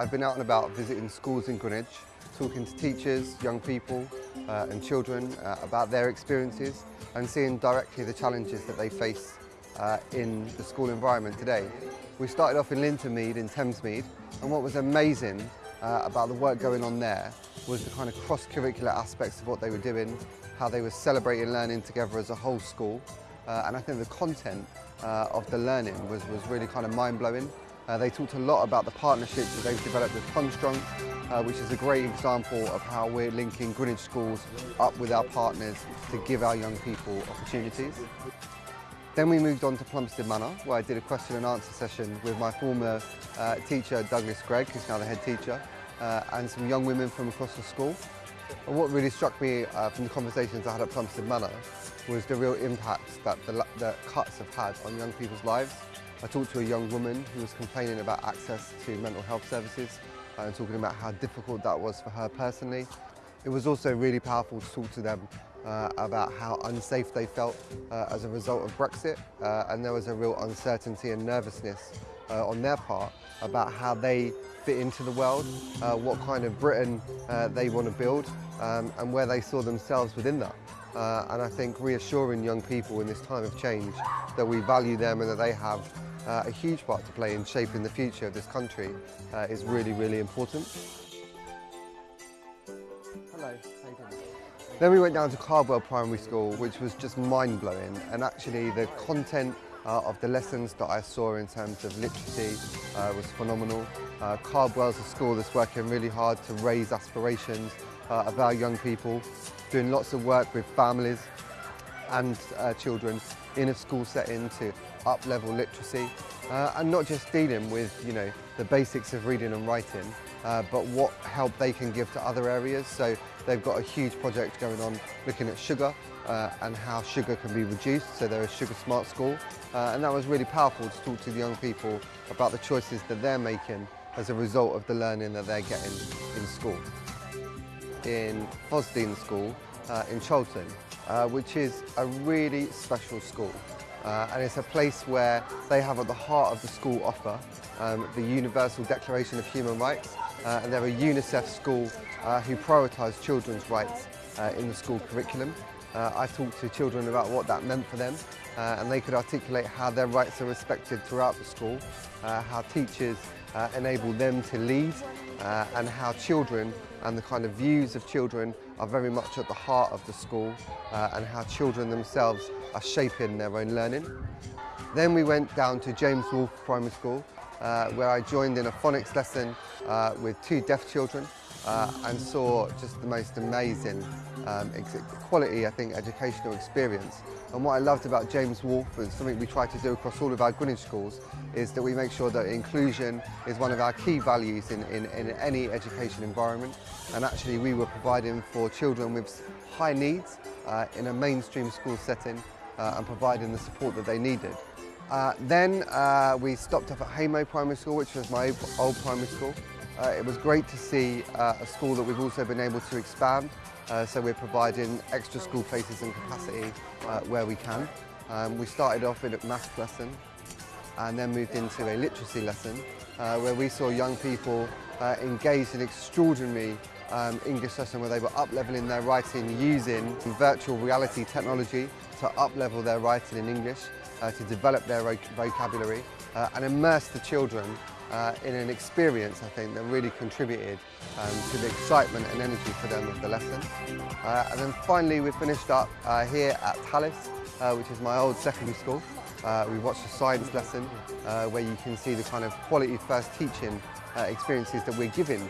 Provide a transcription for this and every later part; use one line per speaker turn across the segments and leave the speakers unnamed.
I've been out and about visiting schools in Greenwich, talking to teachers, young people uh, and children uh, about their experiences and seeing directly the challenges that they face uh, in the school environment today. We started off in Lintonmead in Thamesmead and what was amazing uh, about the work going on there was the kind of cross-curricular aspects of what they were doing, how they were celebrating learning together as a whole school uh, and I think the content uh, of the learning was, was really kind of mind-blowing. Uh, they talked a lot about the partnerships that they've developed with Construct, uh, which is a great example of how we're linking Greenwich schools up with our partners to give our young people opportunities. Then we moved on to Plumstead Manor, where I did a question and answer session with my former uh, teacher, Douglas Gregg, who's now the head teacher, uh, and some young women from across the school. And what really struck me uh, from the conversations I had at Plumstead Manor was the real impact that the, the cuts have had on young people's lives. I talked to a young woman who was complaining about access to mental health services and talking about how difficult that was for her personally. It was also really powerful to talk to them uh, about how unsafe they felt uh, as a result of Brexit uh, and there was a real uncertainty and nervousness uh, on their part about how they fit into the world, uh, what kind of Britain they want to build um, and where they saw themselves within that. and I think reassuring young people in this time of change that we value them and that they have uh, a huge part to play in shaping the future of this country uh, is really, really important. Then we went down to Cardwell Primary School, which was just mind-blowing, and actually the content uh, of the lessons that I saw in terms of literacy uh, was phenomenal. Uh, a school that's working really hard to raise aspirations uh, of our young people, doing lots of work with families and uh, children in a school setting to up-level literacy uh, and not just dealing with you know the basics of reading and writing uh, but what help they can give to other areas so they've got a huge project going on looking at sugar uh, and how sugar can be reduced so they're a sugar smart school uh, and that was really powerful to talk to the young people about the choices that they're making as a result of the learning that they're getting in school. In Fossdene School uh, in Charlton uh, which is a really special school. Uh, and it's a place where they have at the heart of the school offer um, the Universal Declaration of Human Rights uh, and they're a UNICEF school uh, who prioritise children's rights uh, in the school curriculum. Uh, I talked to children about what that meant for them and they could articulate how their rights are respected throughout the school, how teachers enable them to lead and how children and the kind of views of children are very much at the heart of the school uh, and how children themselves are shaping their own learning. Then we went down to James Wolfe Primary School uh, where I joined in a phonics lesson uh, with two deaf children uh, and saw just the most amazing um, quality, I think, educational experience. And what I loved about James Wolfe and something we try to do across all of our Greenwich schools is that we make sure that inclusion is one of our key values in, in, in any education environment. And actually we were providing for children with high needs uh, in a mainstream school setting uh, and providing the support that they needed. Uh, then uh, we stopped off at Haimo Primary School, which was my old primary school. Uh, it was great to see uh, a school that we've also been able to expand. Uh, so we're providing extra school places and capacity uh, where we can. Um, we started off with a maths lesson and then moved into a literacy lesson uh, where we saw young people uh, engaged in extraordinary um, English lesson where they were up-leveling their writing using virtual reality technology to up-level their writing in English, to develop their vocabulary and immerse the children uh, in an experience, I think, that really contributed um, to the excitement and energy for them of the lesson. Uh, and then finally, we finished up uh, here at Tallis, uh, which is my old secondary school. Uh, we watched a science lesson uh, where you can see the kind of quality first teaching experiences that we're giving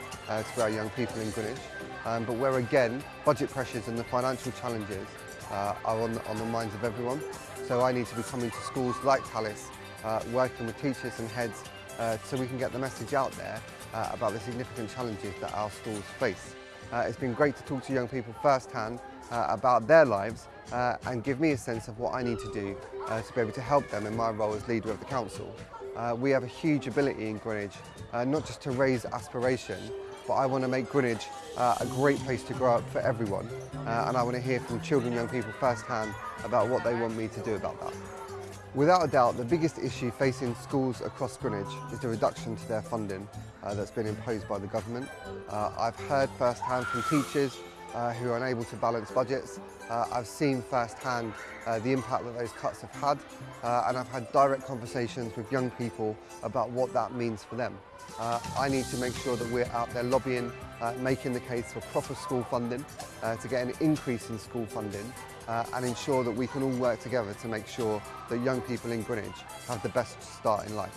to our young people in Greenwich. Um, but where again, budget pressures and the financial challenges are on the, on the minds of everyone. So I need to be coming to schools like Tallis, working with teachers and heads uh, so we can get the message out there uh, about the significant challenges that our schools face. Uh, it's been great to talk to young people firsthand uh, about their lives uh, and give me a sense of what I need to do uh, to be able to help them in my role as leader of the council. we have a huge ability in Greenwich, not just to raise aspiration, but I want to make Greenwich uh, a great place to grow up for everyone. Uh, and I want to hear from children and young people firsthand about what they want me to do about that. Without a doubt, the biggest issue facing schools across Greenwich is the reduction to their funding uh, that's been imposed by the government. Uh, I've heard firsthand from teachers uh, who are unable to balance budgets. Uh, I've seen firsthand uh, the impact that those cuts have had uh, and I've had direct conversations with young people about what that means for them. I need to make sure that we're out there lobbying, making the case for proper school funding, to get an increase in school funding uh, and ensure that we can all work together to make sure that young people in Greenwich have the best start in life.